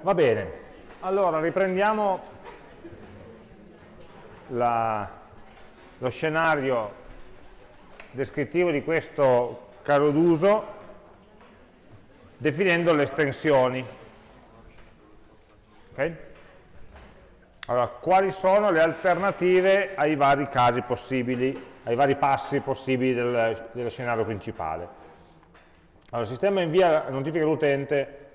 Va bene, allora riprendiamo la, lo scenario descrittivo di questo caso d'uso definendo le estensioni. Okay? Allora, quali sono le alternative ai vari casi possibili, ai vari passi possibili del, dello scenario principale? Allora, il sistema invia notifica all'utente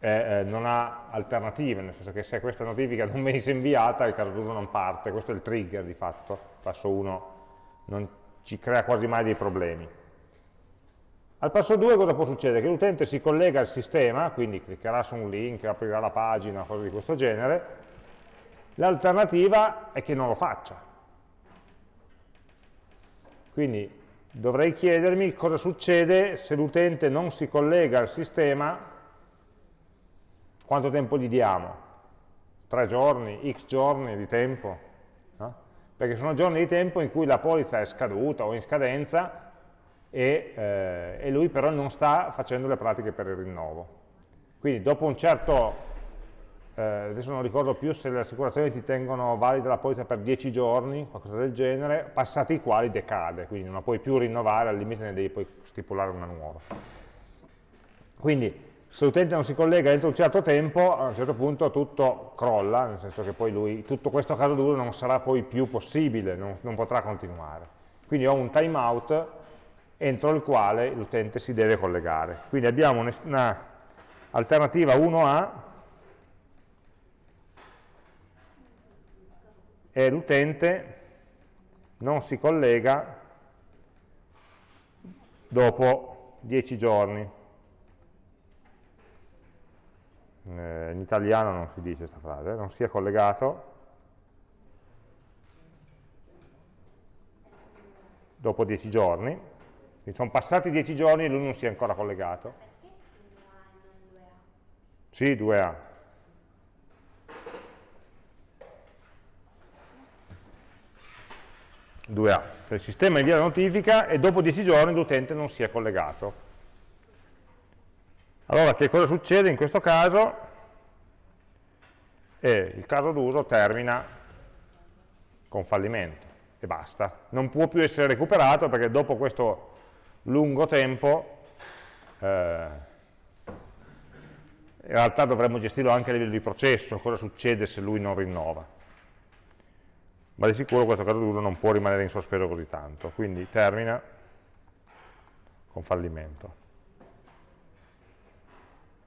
eh, non ha alternative, nel senso che se questa notifica non venisse inviata il caso d'uso non parte, questo è il trigger di fatto, passo 1 non ci crea quasi mai dei problemi. Al passo 2 cosa può succedere? Che l'utente si collega al sistema, quindi cliccherà su un link, aprirà la pagina, cose di questo genere, l'alternativa è che non lo faccia. Quindi dovrei chiedermi cosa succede se l'utente non si collega al sistema quanto tempo gli diamo? Tre giorni, x giorni di tempo? No? Perché sono giorni di tempo in cui la polizza è scaduta o in scadenza e, eh, e lui però non sta facendo le pratiche per il rinnovo. Quindi dopo un certo, eh, adesso non ricordo più se le assicurazioni ti tengono valida la polizza per 10 giorni, qualcosa del genere, passati i quali decade, quindi non la puoi più rinnovare, al limite ne devi poi stipulare una nuova. Quindi se l'utente non si collega entro un certo tempo, a un certo punto tutto crolla, nel senso che poi lui, tutto questo caso d'uso non sarà poi più possibile, non, non potrà continuare. Quindi ho un timeout entro il quale l'utente si deve collegare. Quindi abbiamo un'alternativa 1A e l'utente non si collega dopo 10 giorni. Eh, in italiano non si dice questa frase, non sia collegato dopo 10 giorni, quindi sono passati 10 giorni e lui non si è ancora collegato. Sì, 2A. Il sistema invia la notifica e dopo 10 giorni l'utente non si è collegato. Allora, che cosa succede in questo caso? E il caso d'uso termina con fallimento e basta. Non può più essere recuperato perché dopo questo lungo tempo eh, in realtà dovremmo gestirlo anche a livello di processo, cosa succede se lui non rinnova. Ma di sicuro questo caso d'uso non può rimanere in sospeso così tanto, quindi termina con fallimento.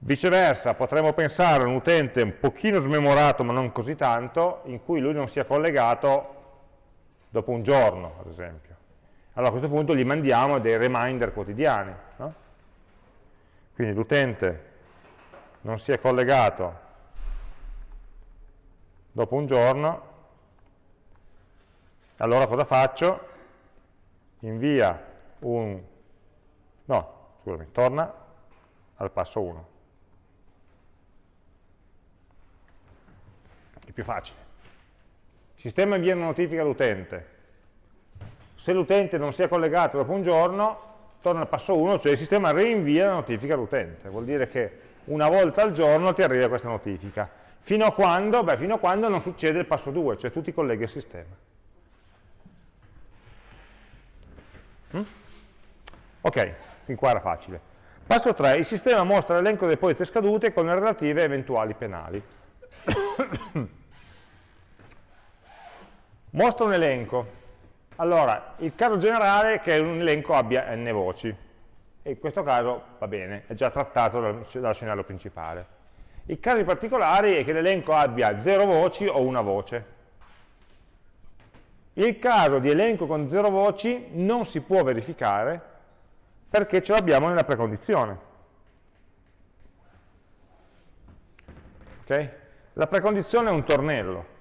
Viceversa, potremmo pensare a un utente un pochino smemorato, ma non così tanto, in cui lui non sia collegato dopo un giorno, ad esempio. Allora a questo punto gli mandiamo dei reminder quotidiani. No? Quindi l'utente non si è collegato dopo un giorno, allora cosa faccio? Invia un... no, scusami, torna al passo 1. Più facile. Il sistema invia una notifica all'utente. Se l'utente non si è collegato dopo un giorno, torna al passo 1, cioè il sistema rinvia la notifica all'utente. Vuol dire che una volta al giorno ti arriva questa notifica. Fino a quando? Beh, fino a quando non succede il passo 2, cioè tu ti colleghi al sistema. Mm? Ok, fin qua era facile. Passo 3, il sistema mostra l'elenco delle polizze scadute con le relative eventuali penali. Mostra un elenco. Allora, il caso generale è che un elenco abbia n voci, e in questo caso va bene, è già trattato dal, dal scenario principale. I casi particolari è che l'elenco abbia 0 voci o una voce. Il caso di elenco con 0 voci non si può verificare perché ce l'abbiamo nella precondizione. Okay? La precondizione è un tornello.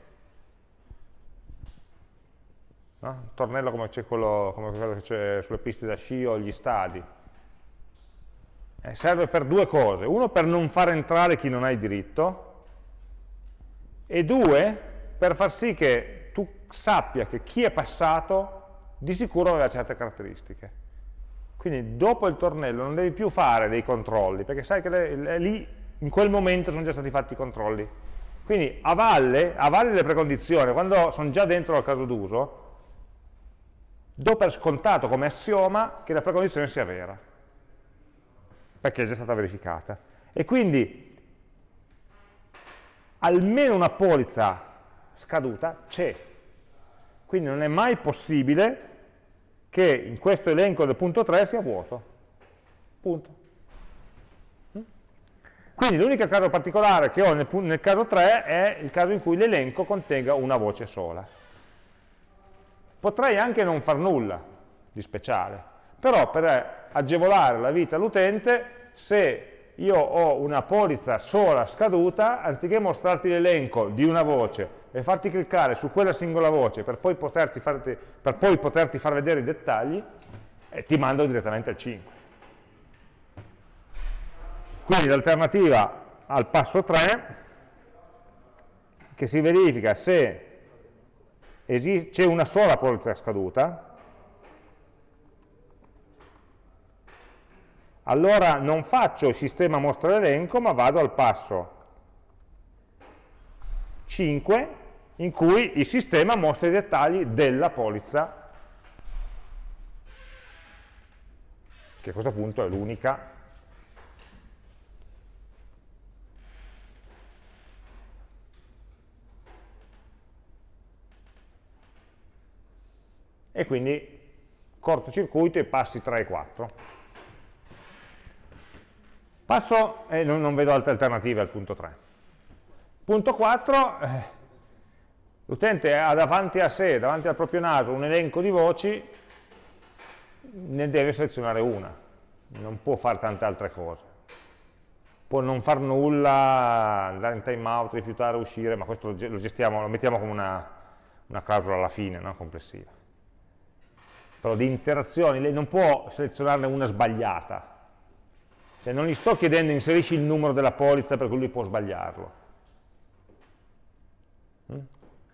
No? Un tornello come, quello, come quello che c'è sulle piste da sci o gli stadi. Eh, serve per due cose. Uno, per non far entrare chi non ha il diritto, e due, per far sì che tu sappia che chi è passato di sicuro aveva certe caratteristiche. Quindi dopo il tornello non devi più fare dei controlli, perché sai che è lì in quel momento sono già stati fatti i controlli. Quindi a valle, a valle delle precondizioni, quando sono già dentro al caso d'uso, do per scontato come assioma che la precondizione sia vera, perché è già stata verificata. E quindi almeno una polizza scaduta c'è. Quindi non è mai possibile che in questo elenco del punto 3 sia vuoto. Punto. Quindi l'unico caso particolare che ho nel, nel, caso 3 è il caso in cui l'elenco contenga una voce sola. Potrei anche non far nulla di speciale, però per agevolare la vita all'utente, se io ho una polizza sola scaduta, anziché mostrarti l'elenco di una voce e farti cliccare su quella singola voce per poi, farti, per poi poterti far vedere i dettagli, eh, ti mando direttamente al 5. Quindi l'alternativa al passo 3, che si verifica se c'è una sola polizza scaduta, allora non faccio il sistema mostra l'elenco, ma vado al passo 5, in cui il sistema mostra i dettagli della polizza, che a questo punto è l'unica e quindi cortocircuito e passi 3 e 4. Passo, e eh, non, vedo altre alternative al punto 3. Punto 4, eh, l'utente ha davanti a sé, davanti al proprio naso, un elenco di voci, ne deve selezionare una, non può fare tante altre cose. Può non far nulla, andare in timeout, rifiutare, uscire, ma questo lo, gestiamo, lo mettiamo come una, una clausola alla fine, no? complessiva però di interazioni, lei non può selezionarne una sbagliata. Cioè non gli sto chiedendo inserisci il numero della polizza per cui lui può sbagliarlo. Mm?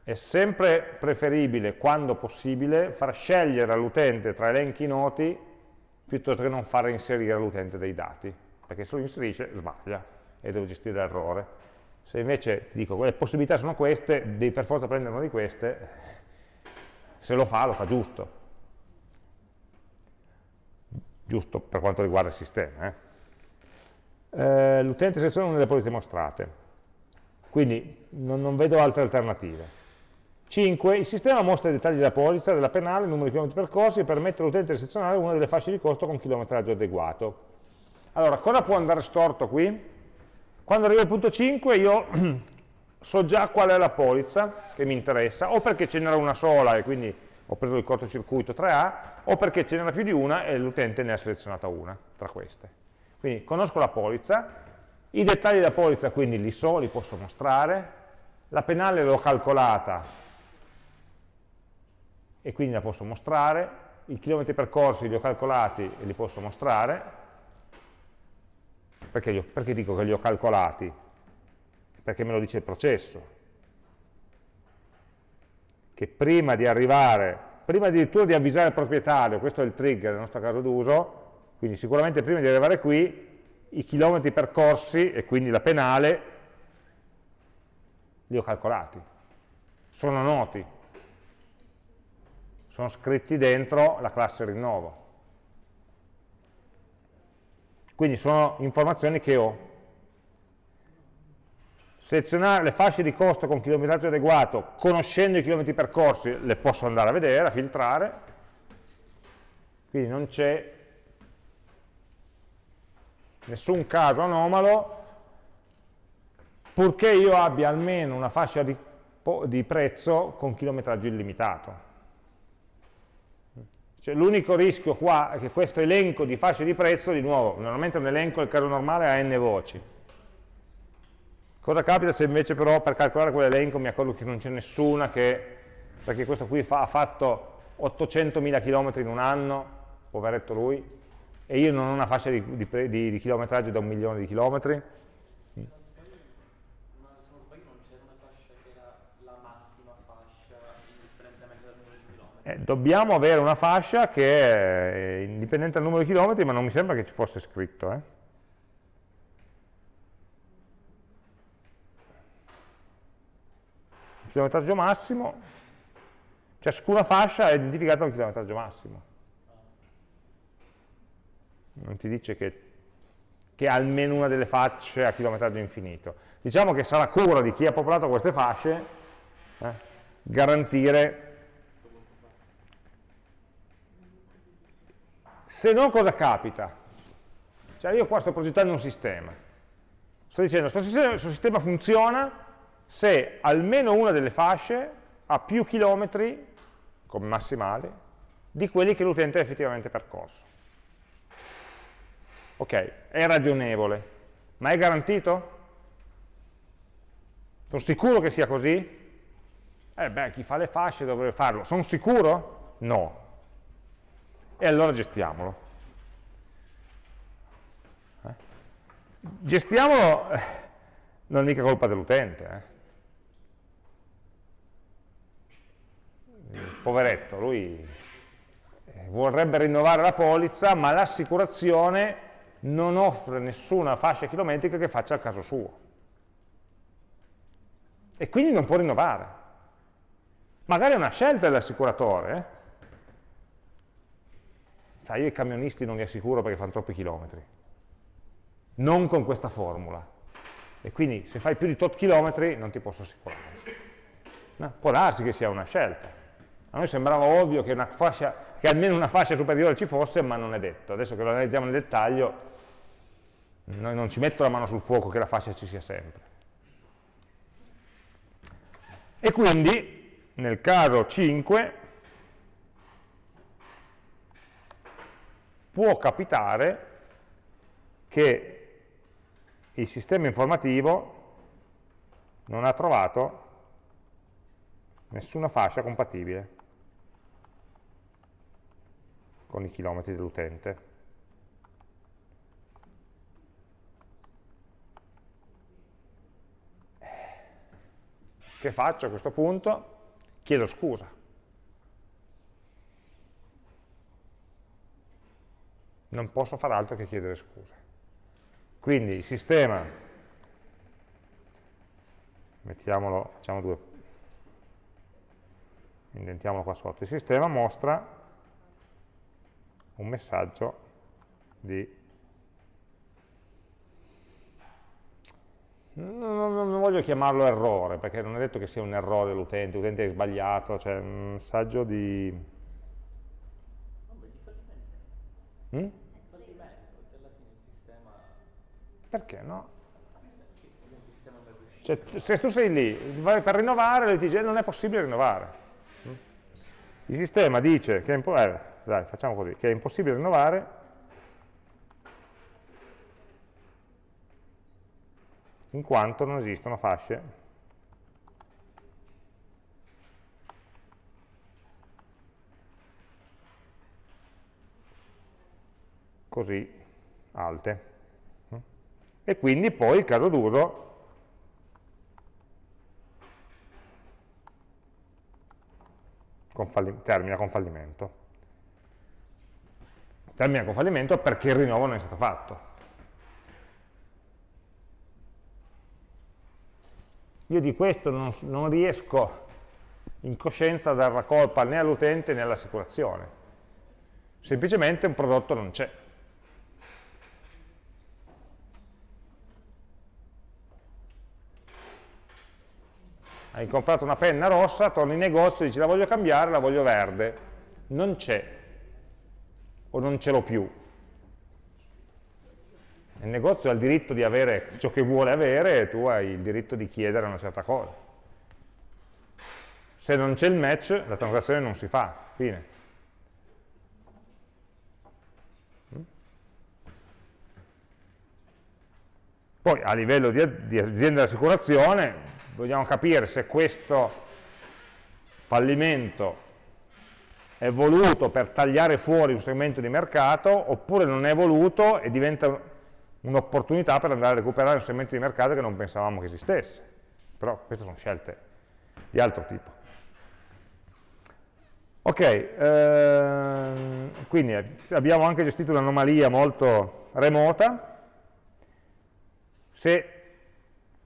È sempre preferibile, quando possibile, far scegliere all'utente tra elenchi noti piuttosto che non fare inserire all'utente dei dati, perché se lo inserisce sbaglia e devo gestire l'errore. Se invece ti dico le possibilità sono queste, devi per forza prendere una di queste, se lo fa, lo fa giusto giusto per quanto riguarda il sistema. Eh. Eh, L'utente seleziona una delle polizze mostrate, quindi non, non, vedo altre alternative. 5. Il sistema mostra i dettagli della polizza, della penale, il numero di chilometri percorsi e permette all'utente di selezionare una delle fasce di costo con chilometraggio adeguato. Allora, cosa può andare storto qui? Quando arrivo al punto 5 io so già qual è la polizza che mi interessa, o perché ce n'era una sola e quindi ho preso il cortocircuito 3A, o perché ce n'era più di una e l'utente ne ha selezionata una tra queste. Quindi conosco la polizza, i dettagli della polizza quindi li so, li posso mostrare, la penale l'ho calcolata e quindi la posso mostrare, i chilometri percorsi li ho calcolati e li posso mostrare, perché, ho, perché dico che li ho calcolati? Perché me lo dice il processo, che prima di arrivare, prima addirittura di avvisare il proprietario, questo è il trigger nel nostro caso d'uso, quindi sicuramente prima di arrivare qui, i chilometri percorsi e quindi la penale li ho calcolati, sono noti, sono scritti dentro la classe rinnovo. Quindi sono informazioni che ho selezionare le fasce di costo con chilometraggio adeguato, conoscendo i chilometri percorsi, le posso andare a vedere, a filtrare, quindi non c'è nessun caso anomalo, purché io abbia almeno una fascia di, di prezzo con chilometraggio illimitato. Cioè, L'unico rischio qua è che questo elenco di fasce di prezzo, di nuovo, normalmente un elenco, nel caso normale, ha n voci, Cosa capita se invece però per calcolare quell'elenco mi accorgo che non c'è nessuna che, perché questo qui fa, ha fatto 800.000 km in un anno, poveretto lui, e io non ho una fascia di, di, di, di chilometraggio da un milione di chilometri? Eh, dobbiamo avere una fascia che è indipendente dal numero di chilometri, ma non mi sembra che ci fosse scritto. Eh? Chilometraggio massimo, ciascuna fascia è identificata un chilometraggio massimo. Non ti dice che, che almeno una delle fasce ha chilometraggio infinito. Diciamo che sarà cura di chi ha popolato queste fasce eh, garantire se no cosa capita? Cioè io qua sto progettando un sistema sto dicendo questo sistema funziona se almeno una delle fasce ha più chilometri come massimale di quelli che l'utente ha effettivamente percorso ok, è ragionevole ma è garantito? sono sicuro che sia così? eh beh, chi fa le fasce dovrebbe farlo sono sicuro? no e allora gestiamolo gestiamolo eh, non è mica colpa dell'utente eh. Poveretto, lui eh, vorrebbe rinnovare la polizza ma l'assicurazione non offre nessuna fascia chilometrica che faccia il caso suo e quindi non può rinnovare magari è una scelta dell'assicuratore eh? io i camionisti non li assicuro perché fanno troppi chilometri non con questa formula. E quindi se fai più di tot chilometri non ti posso assicurare. No? Può darsi che sia una scelta. A noi sembrava ovvio che, fascia, che, almeno una fascia superiore ci fosse, ma non è detto. Adesso che lo analizziamo nel dettaglio, non ci metto la mano sul fuoco che la fascia ci sia sempre. E quindi, nel caso 5, può capitare che il sistema informativo non ha trovato nessuna fascia compatibile con i chilometri dell'utente. Che faccio a questo punto? Chiedo scusa. Non posso fare altro che chiedere scusa. Quindi il sistema, mettiamolo, facciamo due, indentiamolo qua sotto, il sistema mostra un messaggio di Non, voglio chiamarlo errore, perché non è detto che sia un errore dell'utente, l'utente è sbagliato, cioè un messaggio di... Mm? Perché no? Cioè, se tu sei lì, per rinnovare, lui dice non è possibile rinnovare. Il sistema dice che è, dai, così, che è impossibile rinnovare. In quanto non esistono fasce. Così alte. E quindi poi il caso d'uso. Termina con fallimento. Termina con fallimento perché il rinnovo non è stato fatto. Io di questo non, non riesco in coscienza a dare la colpa né all'utente né all'assicurazione. Semplicemente un prodotto non c'è. hai comprato una penna rossa, torni in negozio e dici la voglio cambiare, la voglio verde, non c'è, o non ce l'ho più. Il negozio ha il diritto di avere ciò che vuole avere e tu hai il diritto di chiedere una certa cosa. Se non c'è il match, la transazione non si fa, fine. Poi a livello di, di azienda di assicurazione vogliamo capire se questo fallimento è voluto per tagliare fuori un segmento di mercato oppure non è voluto e diventa un'opportunità per andare a recuperare un segmento di mercato che non pensavamo che esistesse. Però queste sono scelte di altro tipo. Ok, ehm, quindi abbiamo anche gestito un'anomalia molto remota. Se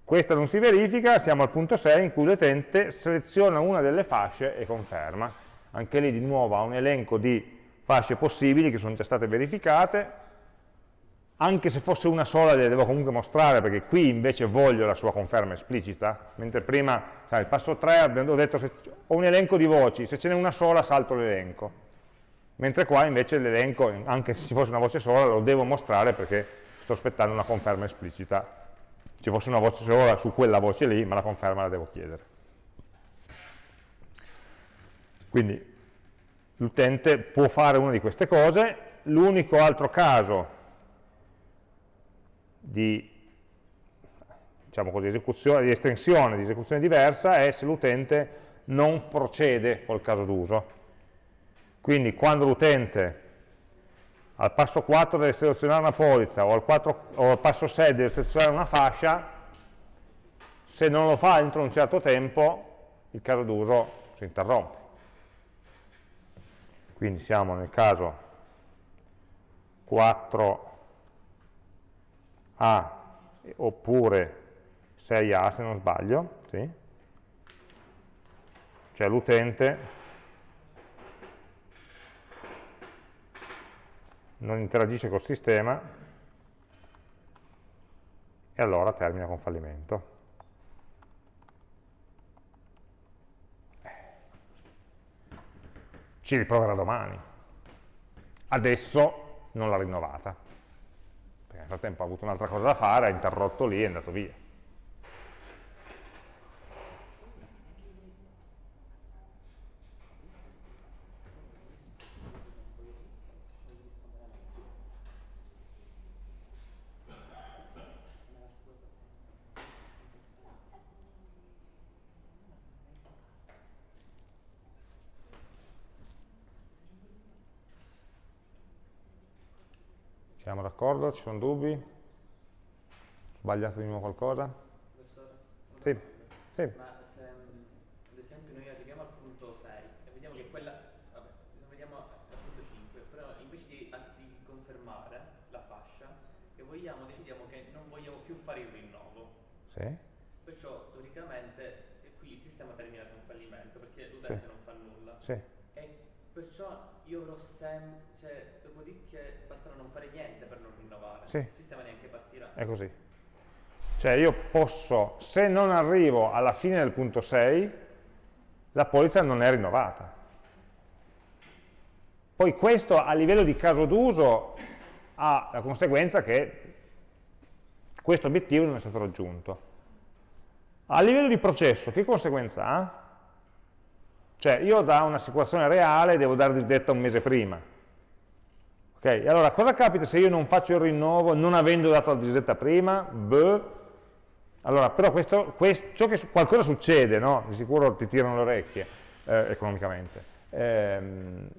Questa non si verifica, siamo al punto 6 in cui l'utente seleziona una delle fasce e conferma. Anche lì di nuovo ha un elenco di fasce possibili che sono già state verificate, anche se fosse una sola le devo comunque mostrare perché qui invece voglio la sua conferma esplicita, mentre prima, sai, il passo 3 abbiamo detto se ho un elenco di voci, se ce n'è una sola salto l'elenco, mentre qua invece l'elenco, anche se ci fosse una voce sola, lo devo mostrare perché sto aspettando una conferma esplicita. Ci fosse una voce sola su quella voce lì, ma la conferma la devo chiedere. Quindi l'utente può fare una di queste cose, l'unico altro caso di, diciamo così, di estensione, di esecuzione diversa è se l'utente non procede col caso d'uso. Quindi quando l'utente al passo 4 deve selezionare una polizza o al, 4, o al passo 6 deve selezionare una fascia, se non lo fa entro un certo tempo il caso d'uso si interrompe. Quindi siamo nel caso 4 a oppure 6A se non sbaglio, sì? cioè l'utente non interagisce col sistema e allora termina con fallimento. Ci riproverà domani. Adesso non l'ha rinnovata nel frattempo ha avuto un'altra cosa da fare, ha interrotto lì e è andato via. Siamo d'accordo? Ci sono dubbi? Ho sbagliato di nuovo qualcosa? Professore? Sì. sì. Ma se ad esempio noi arriviamo al punto 6 e vediamo che quella, vabbè, vediamo al punto 5, però invece di, di confermare la fascia, che vogliamo, decidiamo che non vogliamo più fare il rinnovo. Sì. Perciò teoricamente qui il sistema termina con fallimento perché l'utente sì. non fa nulla. Sì. E perciò io avrò sempre, cioè, dopodiché basterà non fare niente per non rinnovare, sì. il sistema neanche partirà. È così. Cioè io posso, se non arrivo alla fine del punto 6, la polizza non è rinnovata. Poi questo a livello di caso d'uso ha la conseguenza che questo obiettivo non è stato raggiunto. A livello di processo, che conseguenza ha? Cioè io da un'assicurazione reale devo dare disdetta un mese prima. Ok, allora cosa capita se io non faccio il rinnovo non avendo dato la disdetta prima? Beh, allora però questo, questo, che, qualcosa succede, no? Di sicuro ti tirano le orecchie eh, economicamente. Eh,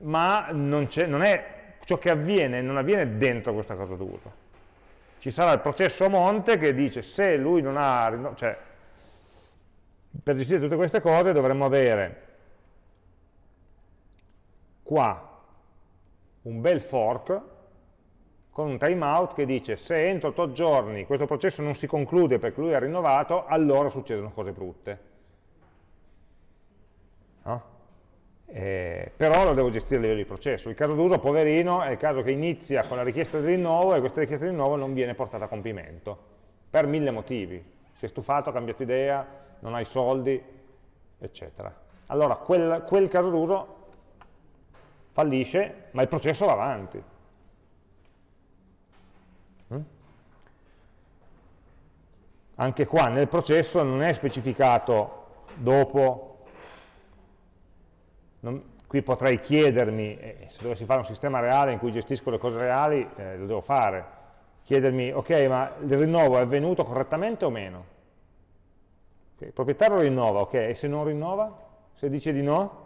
ma non, non è, ciò che avviene non avviene dentro questo caso d'uso. Ci sarà il processo monte che dice se lui non ha, cioè per gestire tutte queste cose dovremmo avere qua un bel fork con un timeout che dice se entro 8 giorni questo processo non si conclude perché lui è rinnovato, allora succedono cose brutte. No? Eh, però lo devo gestire a livello di processo. Il caso d'uso, poverino, è il caso che inizia con la richiesta di rinnovo e questa richiesta di rinnovo non viene portata a compimento, per mille motivi. Si è stufato, ha cambiato idea, non hai soldi, eccetera. Allora, quel, quel caso d'uso fallisce, ma il processo va avanti. Mm? Anche qua nel processo non è specificato dopo, non, qui potrei chiedermi, eh, se dovessi fare un sistema reale in cui gestisco le cose reali, eh, lo devo fare, chiedermi, ok, ma il rinnovo è avvenuto correttamente o meno? Okay, il proprietario rinnova, ok, e se non rinnova? Se dice di no?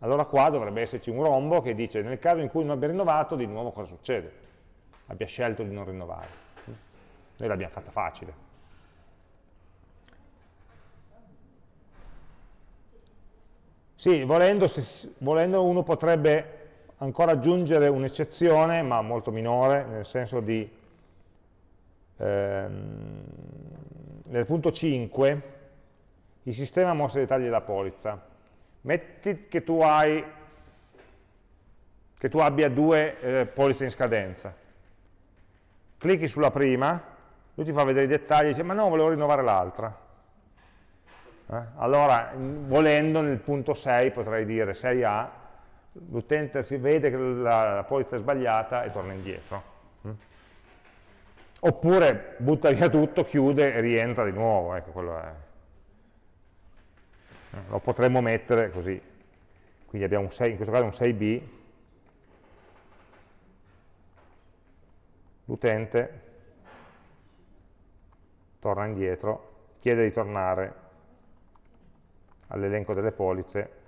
Allora qua dovrebbe esserci un rombo che dice nel caso in cui non abbia rinnovato, di nuovo cosa succede? Abbia scelto di non rinnovare. Noi l'abbiamo fatta facile. Sì, volendo, se, volendo uno potrebbe ancora aggiungere un'eccezione, ma molto minore, nel senso di ehm, nel punto 5, il sistema mostra i dettagli della polizza. Metti che tu, hai, che tu abbia due eh, polizze in scadenza. Clicchi sulla prima, lui ti fa vedere i dettagli e dice ma no, volevo rinnovare l'altra. Eh? Allora, volendo, nel punto 6 potrei dire 6A, l'utente si vede che la, la polizza è sbagliata e torna indietro. Mm? Oppure butta via tutto, chiude e rientra di nuovo. Ecco, quello è. Lo potremmo mettere così. Quindi abbiamo un 6, in questo caso un 6B. L'utente torna indietro, chiede di tornare all'elenco delle polizze,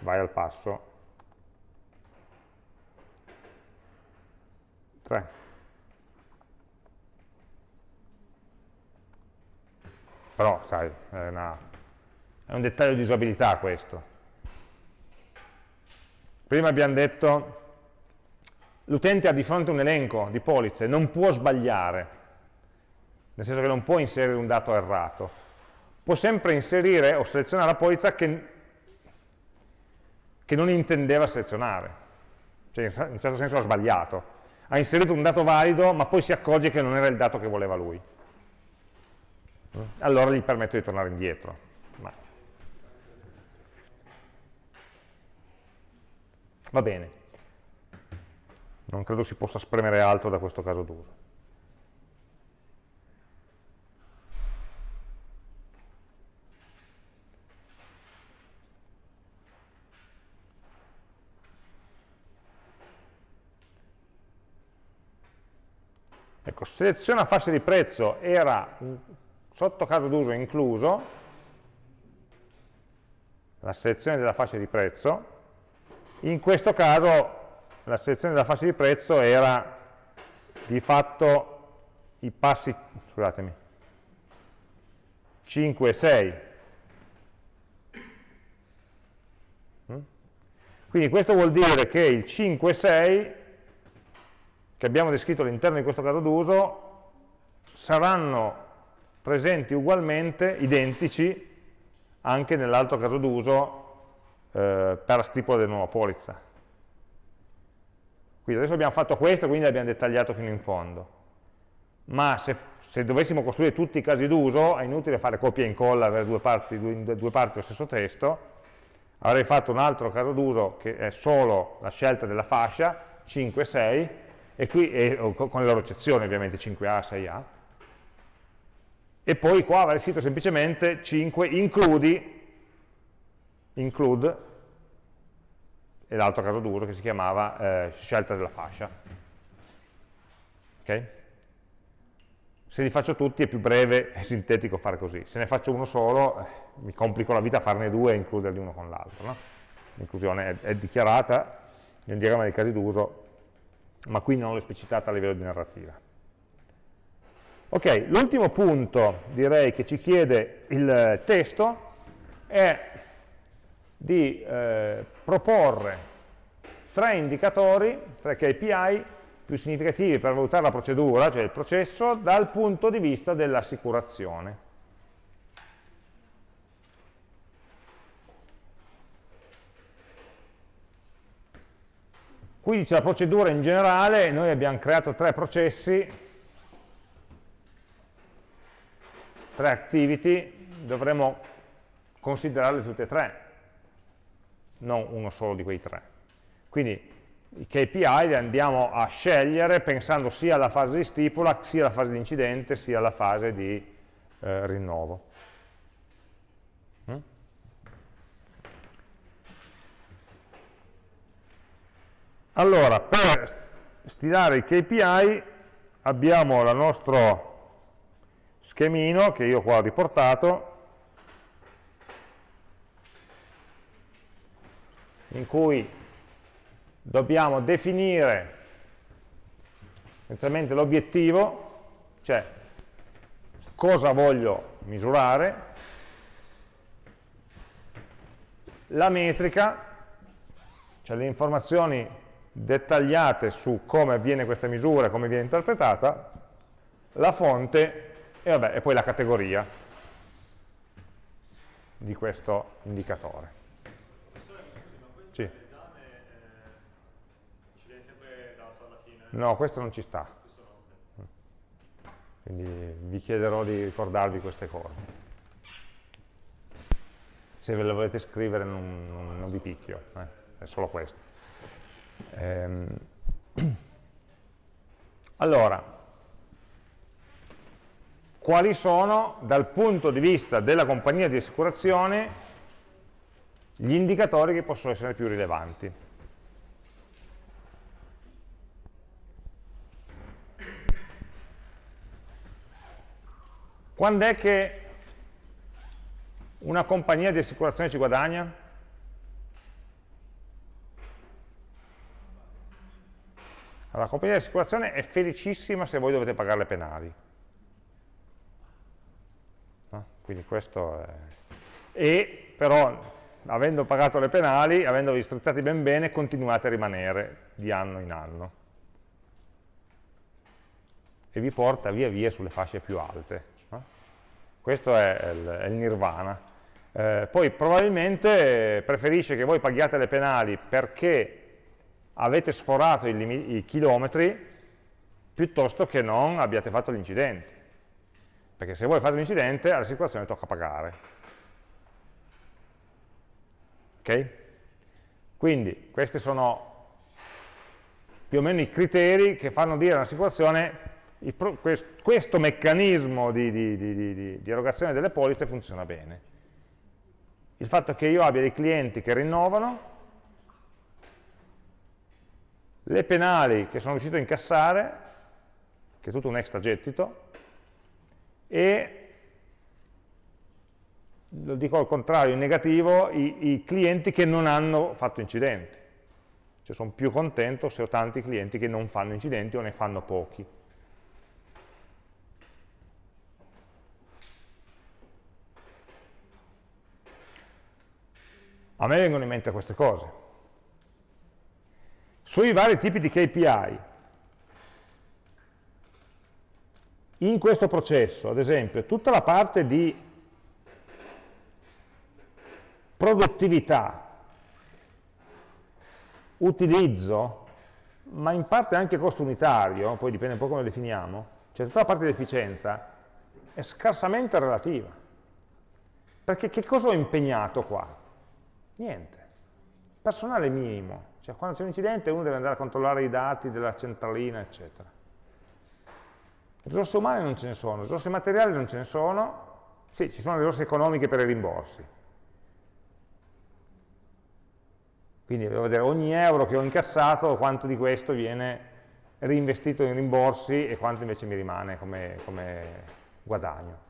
vai al passo 3. Però, sai, è, una, è un dettaglio di usabilità questo. Prima abbiamo detto l'utente ha di fronte un elenco di polizze, non può sbagliare, nel senso che non può inserire un dato errato può sempre inserire o selezionare la polizza che, che non intendeva selezionare, cioè in un certo senso ha sbagliato, ha inserito un dato valido ma poi si accorge che non era il dato che voleva lui. Allora gli permetto di tornare indietro. Ma... Va bene. Non credo si possa spremere altro da questo caso d'uso. Ecco, seleziona fascia di prezzo era sotto caso d'uso incluso, la selezione della fascia di prezzo, in questo caso la selezione della fascia di prezzo era di fatto i passi, scusatemi, 5 e 6. Mm? Quindi questo vuol dire che il 5 e 6 che abbiamo descritto all'interno di questo caso d'uso saranno presenti ugualmente, identici, anche nell'altro caso d'uso eh, per la stipula della nuova polizza. Quindi adesso abbiamo fatto questo, quindi l'abbiamo dettagliato fino in fondo. Ma se, se dovessimo costruire tutti i casi d'uso, è inutile fare copia e incolla, avere due parti, due, due parti dello stesso testo, avrei fatto un altro caso d'uso che è solo la scelta della fascia, 5 e 6, e qui e, con le loro eccezioni ovviamente 5A, 6A, e poi qua avrei scritto semplicemente 5 includi, include, e l'altro caso d'uso che si chiamava eh, scelta della fascia. Okay? Se li faccio tutti è più breve e sintetico fare così, se ne faccio uno solo eh, mi complico la vita a farne due e includerli uno con l'altro. No? L'inclusione è, è dichiarata nel diagramma dei casi d'uso ma qui non l'ho esplicitata a livello di narrativa. Ok, l'ultimo punto direi che ci chiede il testo è di eh, proporre tre indicatori, tre KPI più significativi per valutare la procedura, cioè il processo, dal punto di vista dell'assicurazione. Qui dice la procedura in generale, noi abbiamo creato tre processi, tre activity, dovremo considerarle tutte e tre, non uno solo di quei tre. Quindi i KPI li andiamo a scegliere pensando sia alla fase di stipula, sia alla fase di incidente, sia alla fase di eh, rinnovo. Allora, per stilare i KPI abbiamo il nostro schemino che io qua ho riportato, in cui dobbiamo definire essenzialmente l'obiettivo, cioè cosa voglio misurare, la metrica, cioè le informazioni dettagliate su come avviene questa misura come viene interpretata, la fonte e, vabbè, e poi la categoria di questo indicatore. Sì. No, questo non ci sta. Quindi vi chiederò di ricordarvi queste cose. Se ve le volete scrivere non, non, non vi picchio, eh? è solo questo. Ehm. Allora, quali sono dal punto di vista della compagnia di assicurazione gli indicatori che possono essere più rilevanti? Quando è che una compagnia di assicurazione ci guadagna? Allora, la compagnia di assicurazione è felicissima se voi dovete pagare le penali. No? Quindi questo è... E però, avendo pagato le penali, avendovi strizzati ben bene, continuate a rimanere di anno in anno. E vi porta via via sulle fasce più alte. Questo è il, è il nirvana. Eh, poi probabilmente preferisce che voi paghiate le penali perché avete sforato i, i chilometri piuttosto che non abbiate fatto gli incidenti. Perché se voi fate l'incidente all'assicurazione tocca pagare. Ok? Quindi questi sono più o meno i criteri che fanno dire all'assicurazione questo meccanismo di, di, di, di, erogazione delle polizze funziona bene. Il fatto che io abbia dei clienti che rinnovano, le penali che sono riuscito a incassare, che è tutto un extra gettito, e, lo dico al contrario, in negativo, i, i clienti che non hanno fatto incidenti. Cioè sono più contento se ho tanti clienti che non fanno incidenti o ne fanno pochi. A me vengono in mente queste cose. Sui vari tipi di KPI, in questo processo, ad esempio, tutta la parte di produttività, utilizzo, ma in parte anche costo unitario, poi dipende un po' come lo definiamo, cioè tutta la parte di efficienza è scarsamente relativa. Perché che cosa ho impegnato qua? Niente. Personale minimo, cioè quando c'è un incidente uno deve andare a controllare i dati della centralina, eccetera. Risorse umane non ce ne sono, risorse materiali non ce ne sono, sì, ci sono risorse economiche per i rimborsi. Quindi devo vedere ogni euro che ho incassato, quanto di questo viene reinvestito in rimborsi e quanto invece mi rimane come, come guadagno.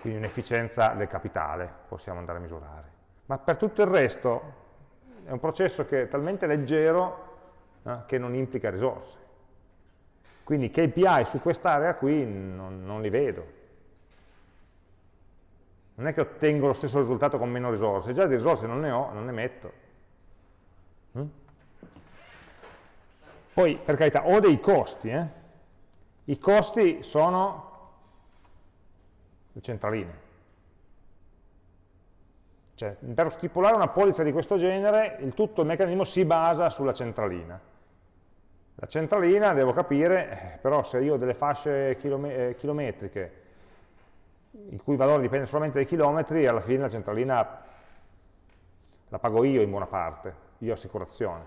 Quindi un'efficienza del capitale possiamo andare a misurare ma per tutto il resto è un processo che è talmente leggero eh, che non implica risorse. Quindi KPI su quest'area qui non, non, li vedo. Non è che ottengo lo stesso risultato con meno risorse, già di risorse non ne ho, non ne metto. Mm? Poi, per carità, ho dei costi. Eh? I costi sono le centraline. Cioè, per stipulare una polizza di questo genere, il tutto il meccanismo si basa sulla centralina. La centralina, devo capire, però se io ho delle fasce eh, chilometriche, il cui valore dipende solamente dai chilometri, alla fine la centralina la pago io in buona parte, io assicurazione.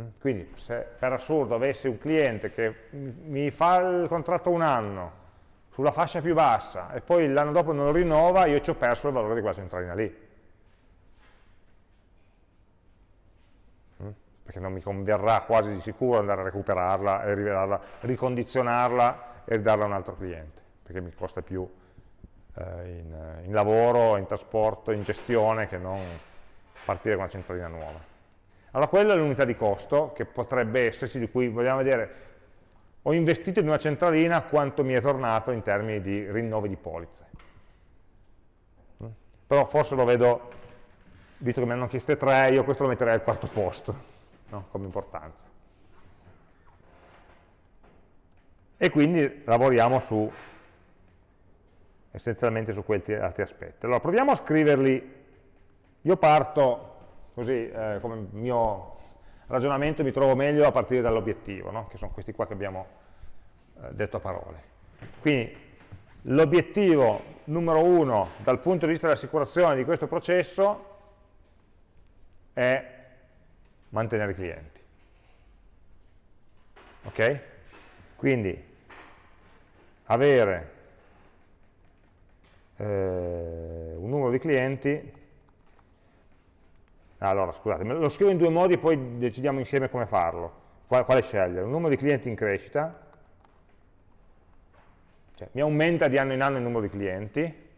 Mm? Quindi se per assurdo avessi un cliente che mi fa il contratto un anno, sulla fascia più bassa e poi l'anno dopo non lo rinnova, io ci ho perso il valore di quella centralina lì. Mm? Perché non mi converrà quasi di sicuro andare a recuperarla e rivelarla, ricondizionarla e ridarla a un altro cliente, perché mi costa più eh, in, in lavoro, in trasporto, in gestione che non partire con una centralina nuova. Allora quella è l'unità di costo che potrebbe esserci, di cui vogliamo vedere ho investito in una centralina quanto mi è tornato in termini di rinnovi di polizze. Mm? Però forse lo vedo, visto che mi hanno chieste tre, io questo lo metterei al quarto posto, no? come importanza. e quindi lavoriamo su, essenzialmente su questi altri aspetti. Allora proviamo a scriverli, io parto così eh, come mio ragionamento mi trovo meglio a partire dall'obiettivo, no? che sono questi qua che abbiamo eh, detto a parole. Quindi l'obiettivo numero uno dal punto di vista dell'assicurazione di questo processo è mantenere clienti. Ok? Quindi avere eh, un numero di clienti allora scusate, lo scrivo in due modi e poi decidiamo insieme come farlo quale, quale scegliere, un numero di clienti in crescita cioè mi aumenta di anno in anno il numero di clienti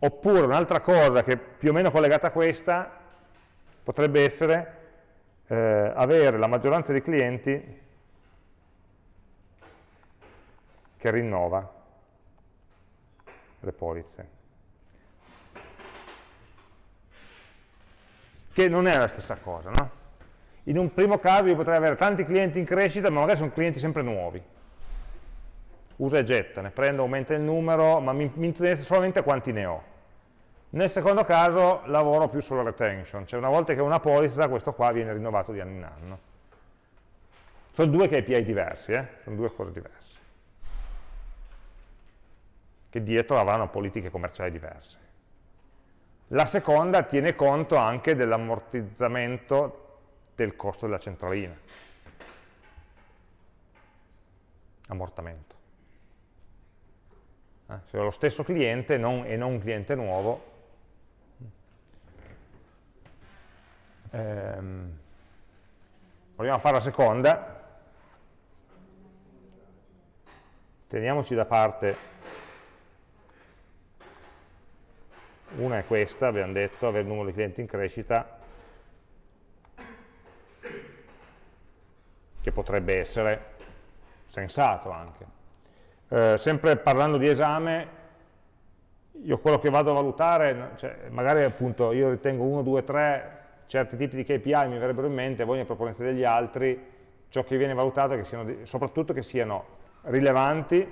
oppure un'altra cosa che è più o meno collegata a questa potrebbe essere eh, avere la maggioranza dei clienti che rinnova le polizze. Che non è la stessa cosa, no? In un primo caso io potrei avere tanti clienti in crescita, ma magari sono clienti sempre nuovi. Usa e getta, ne prendo, aumenta il numero, ma mi, mi interessa solamente quanti ne ho. Nel secondo caso lavoro più sulla retention, cioè una volta che ho una polizza, questo qua viene rinnovato di anno in anno. Sono due KPI diversi, eh? sono due cose diverse che dietro avranno politiche commerciali diverse. La seconda tiene conto anche dell'ammortizzamento del costo della centralina. Ammortamento. Eh, se ho lo stesso cliente non, e non un cliente nuovo, ehm, proviamo a fare la seconda, teniamoci da parte Una è questa, abbiamo detto, avere il numero di clienti in crescita, che potrebbe essere sensato anche. Eh, sempre parlando di esame, io quello che vado a valutare, cioè, magari appunto io ritengo 1, 2, 3, certi tipi di KPI mi verrebbero in mente, voi ne proponete degli altri, ciò che viene valutato è che siano, soprattutto che siano rilevanti,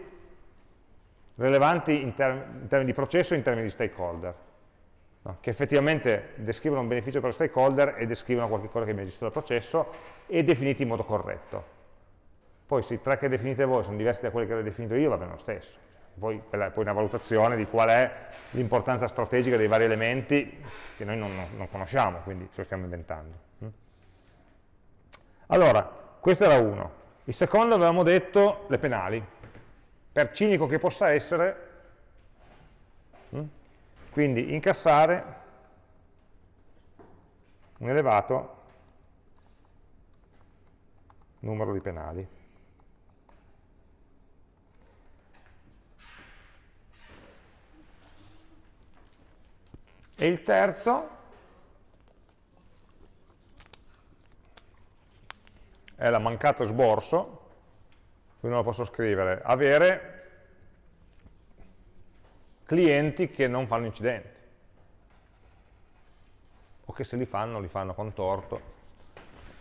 rilevanti in, term in termini di processo e in termini di stakeholder no? che effettivamente descrivono un beneficio per lo stakeholder e descrivono qualcosa che viene gestito dal processo e definiti in modo corretto. Poi se i tre che definite voi sono diversi da quelli che ho definito io, va bene lo stesso. Poi, poi una valutazione di qual è l'importanza strategica dei vari elementi che noi non, non conosciamo, quindi ce lo stiamo inventando. Mm? Allora, questo era uno. Il secondo avevamo detto le penali. Per cinico che possa essere, mm? Quindi incassare un elevato numero di penali. E il terzo? È la mancato sborso, quindi non lo posso scrivere, avere clienti che non fanno incidenti. O che se li fanno, li fanno con torto.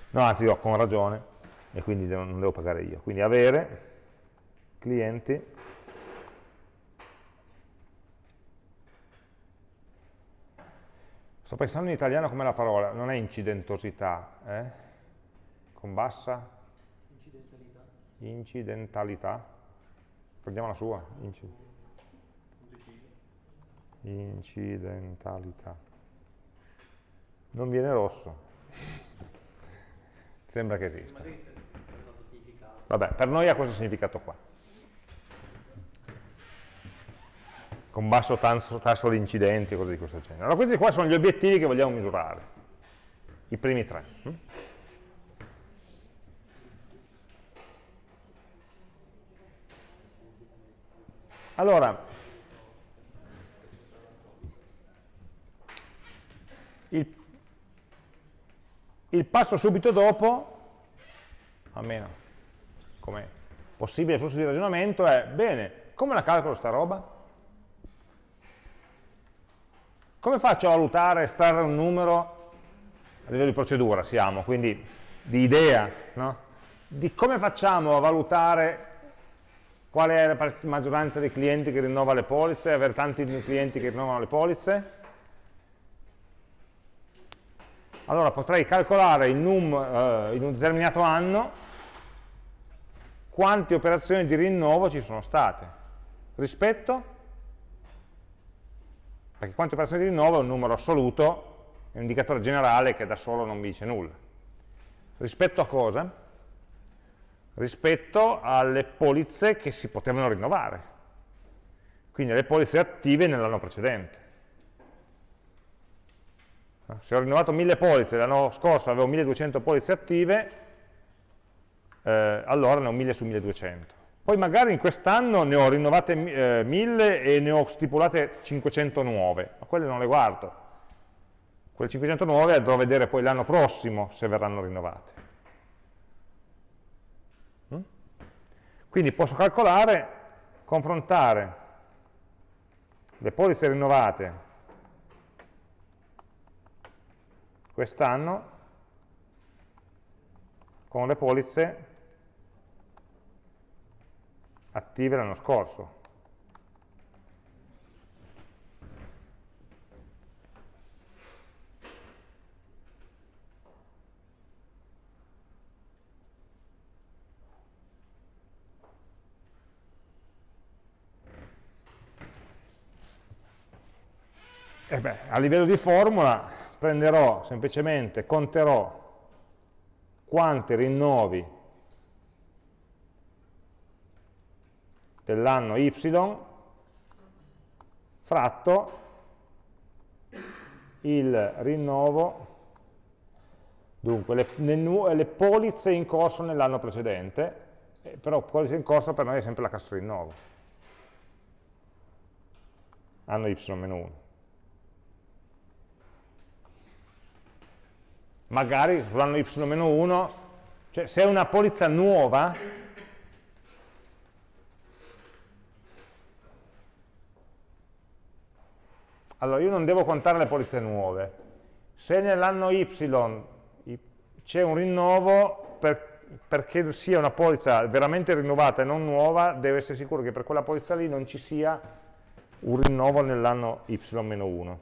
No, anzi io con ragione. E quindi non devo pagare io. Quindi avere clienti sto pensando in italiano come la parola non è incidentosità eh? con bassa incidentalità, incidentalità. prendiamo la sua incidentalità incidentalità. Non viene rosso. Sembra che esista. Vabbè, per noi ha questo significato qua. Con basso tasso di incidenti e cose di questo genere. Allora questi qua sono gli obiettivi che vogliamo misurare. I primi tre. Hm? Allora, Il, il passo subito dopo, almeno come possibile flusso di ragionamento, è, bene, come la calcolo sta roba? Come faccio a valutare, estrarre un numero, a livello di procedura siamo, quindi di idea, no? di come facciamo a valutare Qual è la maggioranza dei clienti che rinnova le polizze? Avere tanti clienti che rinnovano le polizze? Allora potrei calcolare in, num, eh, in un determinato anno quante operazioni di rinnovo ci sono state rispetto perché quante operazioni di rinnovo è un numero assoluto è un indicatore generale che da solo non vi dice nulla rispetto a cosa? rispetto alle polizze che si potevano rinnovare quindi le polizze attive nell'anno precedente se ho rinnovato 1000 polizze l'anno scorso avevo 1200 polizze attive eh, allora ne ho 1000 su 1200. Poi magari in quest'anno ne ho rinnovate eh, 1000 e ne ho stipulate 500 nuove, ma quelle non le guardo. Quelle 500 nuove andrò a vedere poi l'anno prossimo se verranno rinnovate. Mm? Quindi posso calcolare, confrontare le polizze rinnovate quest'anno con le polizze attive l'anno scorso. Eh beh, a livello di formula prenderò semplicemente, conterò quanti rinnovi dell'anno y fratto il rinnovo, dunque le, le, le polizze in corso nell'anno precedente, eh, però polizze in corso per noi è sempre la classe rinnovo, anno y-1. Magari sull'anno y-1, cioè se è una polizza nuova, Allora, io non devo contare le polizze nuove. Se nell'anno Y c'è un rinnovo, per, perché sia una polizza veramente rinnovata e non nuova, deve essere sicuro che per quella polizza lì non ci sia un rinnovo nell'anno Y-1.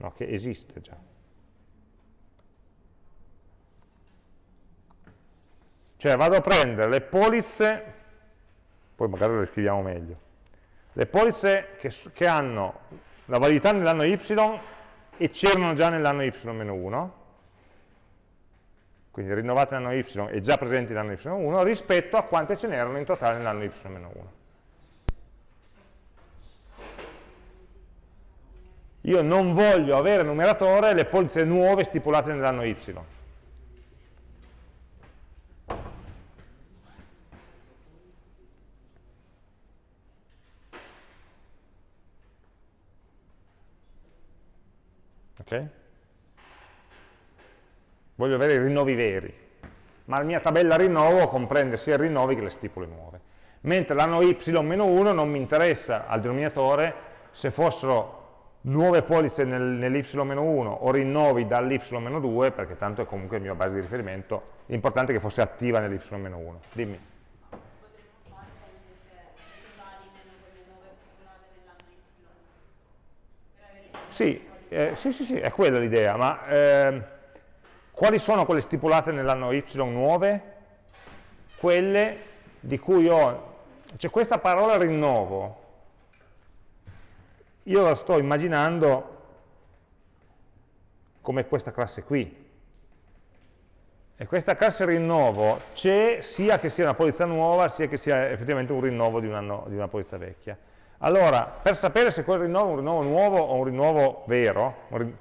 No, che esiste già. Cioè vado a prendere le polizze, poi magari le scriviamo meglio, le polizze che, che hanno la validità nell'anno y e c'erano già nell'anno y-1, quindi rinnovate nell'anno y e già presenti nell'anno y1, rispetto a quante ce n'erano in totale nell'anno y-1. Io non voglio avere numeratore le polizze nuove stipulate nell'anno y, ok? Voglio avere i rinnovi veri, ma la mia tabella rinnovo comprende sia i rinnovi che le stipule nuove. Mentre l'anno y-1 non mi interessa al denominatore se fossero nuove polizze nel, nell'y-1 o rinnovi dall'y-2, perché tanto è comunque il mio base di riferimento, l'importante è che fosse attiva nell'y-1. Dimmi. Sì, eh, sì, sì, sì, è quella l'idea, ma eh, quali sono quelle stipulate nell'anno Y nuove? Quelle di cui ho, c'è questa parola rinnovo, io la sto immaginando come questa classe qui. E questa classe rinnovo c'è sia che sia una polizza nuova, sia che sia effettivamente un rinnovo di, un anno, di una polizza vecchia. Allora, per sapere se quel rinnovo è un rinnovo nuovo o un rinnovo vero, un rin...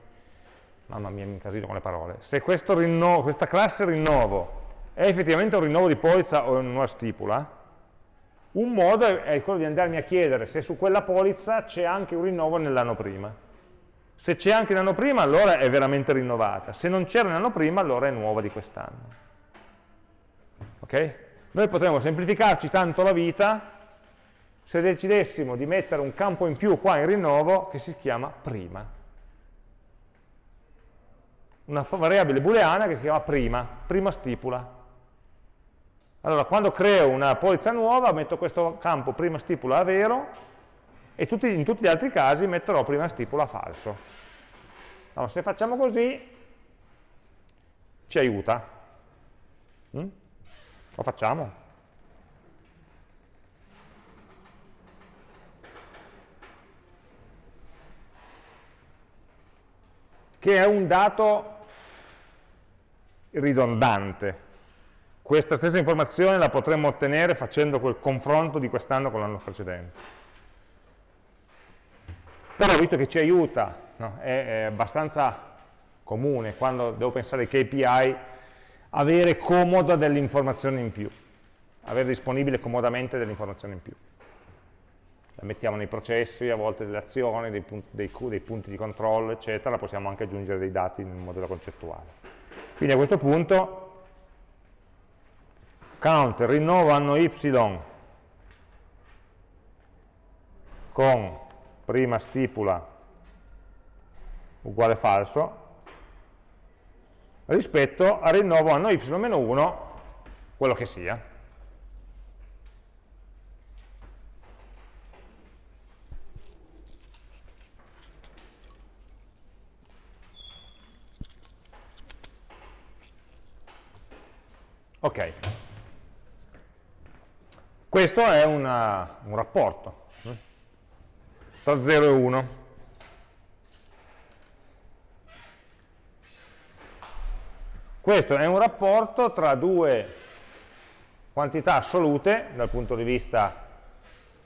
mamma mia mi incasino con le parole, se rinnovo, questa classe rinnovo è effettivamente un rinnovo di polizza o una nuova stipula, un modo è quello di andarmi a chiedere se su quella polizza c'è anche un rinnovo nell'anno prima. Se c'è anche l'anno prima, allora è veramente rinnovata. Se non c'era l'anno prima, allora è nuova di quest'anno. Ok? Noi potremmo semplificarci tanto la vita se decidessimo di mettere un campo in più qua in rinnovo che si chiama prima. una variabile booleana che si chiama prima, prima stipula. Allora, quando creo una polizza nuova, metto questo campo prima stipula a vero e tutti, in tutti gli altri casi metterò prima stipula a falso. Allora, se facciamo così, ci aiuta. Mm? Lo facciamo? Che è un dato ridondante. Questa stessa informazione la potremmo ottenere facendo quel confronto di quest'anno con l'anno precedente. Però visto che ci aiuta, no, è, è abbastanza comune quando devo pensare ai KPI, avere comoda delle informazioni in più, avere disponibile comodamente delle informazioni in più. La mettiamo nei processi, a volte delle azioni, dei punti, dei, dei punti di controllo, eccetera, possiamo anche aggiungere dei dati nel modello concettuale. Quindi a questo punto count rinnovo anno y con prima stipula uguale falso rispetto al rinnovo anno y-1 quello che sia. Ok, questo è una, un rapporto eh, tra 0 e 1. Questo è un rapporto tra due quantità assolute dal punto di vista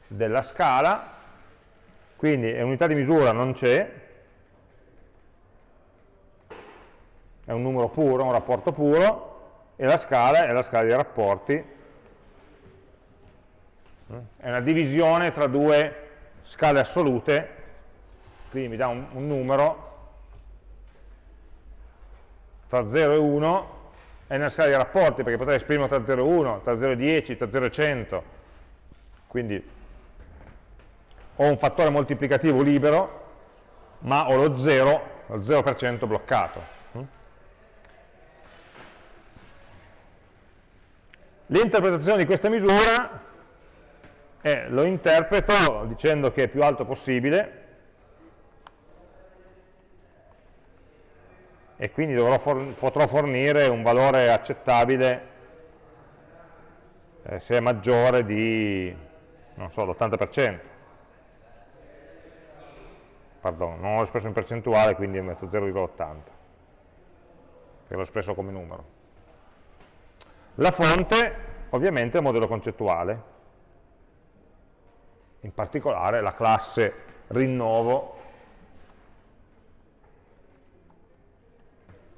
della scala, quindi unità di misura non c'è, è un numero puro, un rapporto puro, e la scala è la scala dei rapporti, è una divisione tra due scale assolute, quindi mi dà un, un numero. Tra 0 e 1 è una scala di rapporti perché potrei esprimere tra 0 e 1, tra 0 e 10, tra 0 e 100 quindi ho un fattore moltiplicativo libero ma ho lo 0, lo 0% bloccato L'interpretazione di questa misura è, lo interpreto dicendo che è più alto possibile e quindi for potrò fornire un valore accettabile eh, se è maggiore di, non so, l'80%. Pardon, non l'ho espresso in percentuale, quindi metto 0,80, che l'ho espresso come numero. La fonte ovviamente è il modello concettuale, in particolare la classe rinnovo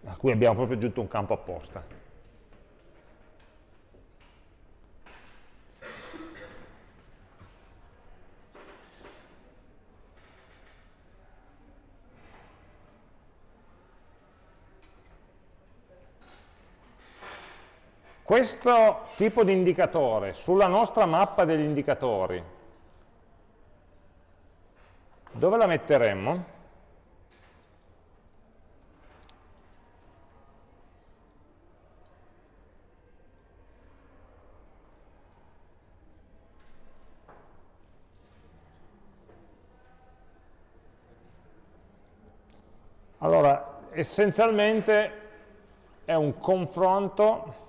a cui abbiamo proprio aggiunto un campo apposta. Questo tipo di indicatore sulla nostra mappa degli indicatori, dove la metteremmo? Allora, essenzialmente è un confronto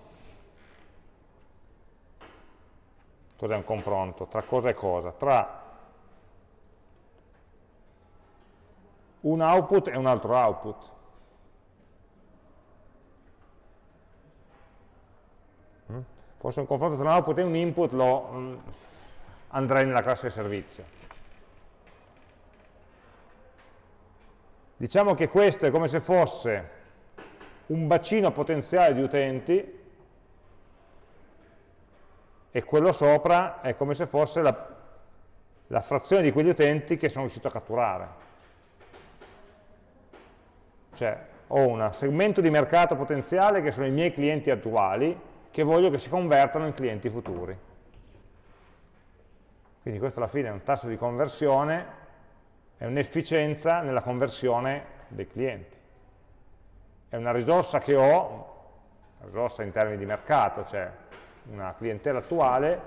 cos'è un confronto? Tra cosa e cosa? Tra un output e un altro output. Mm? Forse un confronto tra un output e un input lo mm, andrei nella classe servizio. Diciamo che questo è come se fosse un bacino potenziale di utenti e quello sopra è come se fosse la, la frazione di quegli utenti che sono riuscito a catturare. Cioè ho un segmento di mercato potenziale che sono i miei clienti attuali che voglio che si convertano in clienti futuri. Quindi questo alla fine è un tasso di conversione, è un'efficienza nella conversione dei clienti. è una risorsa che ho, risorsa in termini di mercato, cioè una clientela attuale,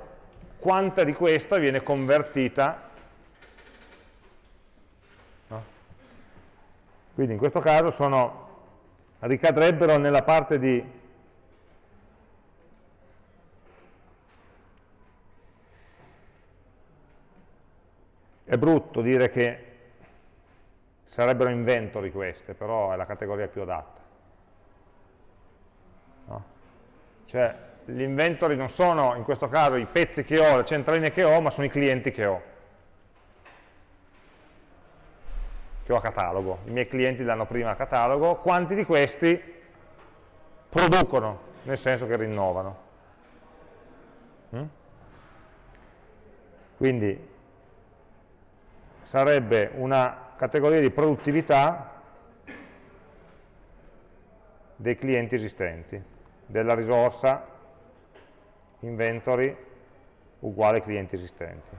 quanta di questa viene convertita no? quindi in questo caso sono, ricadrebbero nella parte di È brutto dire che sarebbero inventori queste, però è la categoria più adatta. No? Cioè, gli inventori non sono, in questo caso, i pezzi che ho, le centraline che ho, ma sono i clienti che ho. Che ho a catalogo. I miei clienti danno prima a catalogo. Quanti di questi producono, nel senso che rinnovano. Mm? Quindi sarebbe una categoria di produttività dei clienti esistenti, della risorsa inventory uguale clienti esistenti.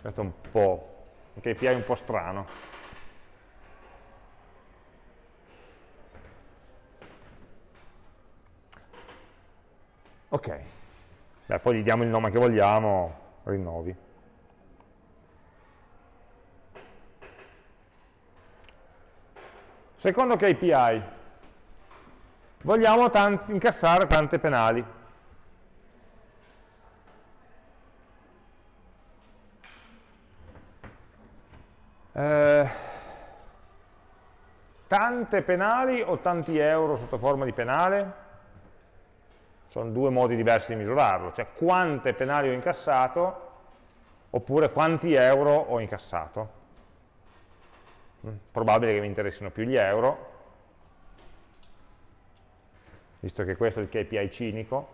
Questo è un po' un KPI un po' strano. Ok, Beh, poi gli diamo il nome che vogliamo, rinnovi. Secondo KPI, vogliamo tanti, incassare tante penali. Eh, tante penali o tanti euro sotto forma di penale? sono due modi diversi di misurarlo, cioè quante penali ho incassato oppure quanti euro ho incassato. Mm, probabile che mi interessino più gli euro, visto che questo è il KPI cinico,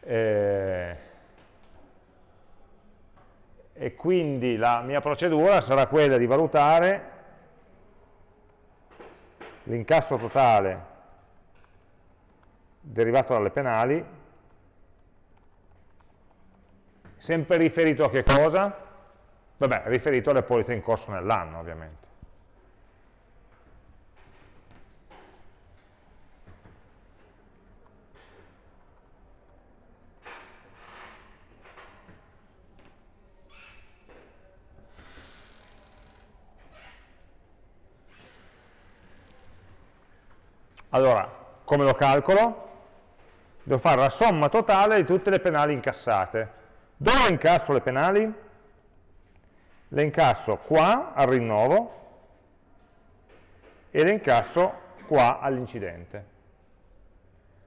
eh, e quindi la mia procedura sarà quella di valutare l'incasso totale derivato dalle penali, sempre riferito a che cosa? Vabbè, riferito alle polizze in corso nell'anno, ovviamente. Allora, come lo calcolo? devo fare la somma totale di tutte le penali incassate. Dove incasso le penali? Le incasso qua al rinnovo e le incasso qua all'incidente.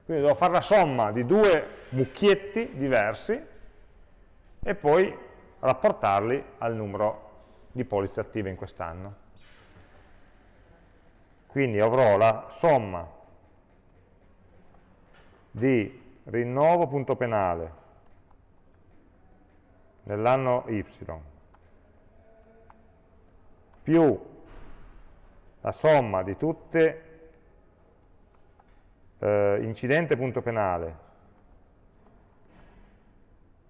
Quindi devo fare la somma di due mucchietti diversi e poi rapportarli al numero di polizze attive in quest'anno. Quindi avrò la somma di rinnovo.penale nell'anno y più la somma di tutte eh, incidente.penale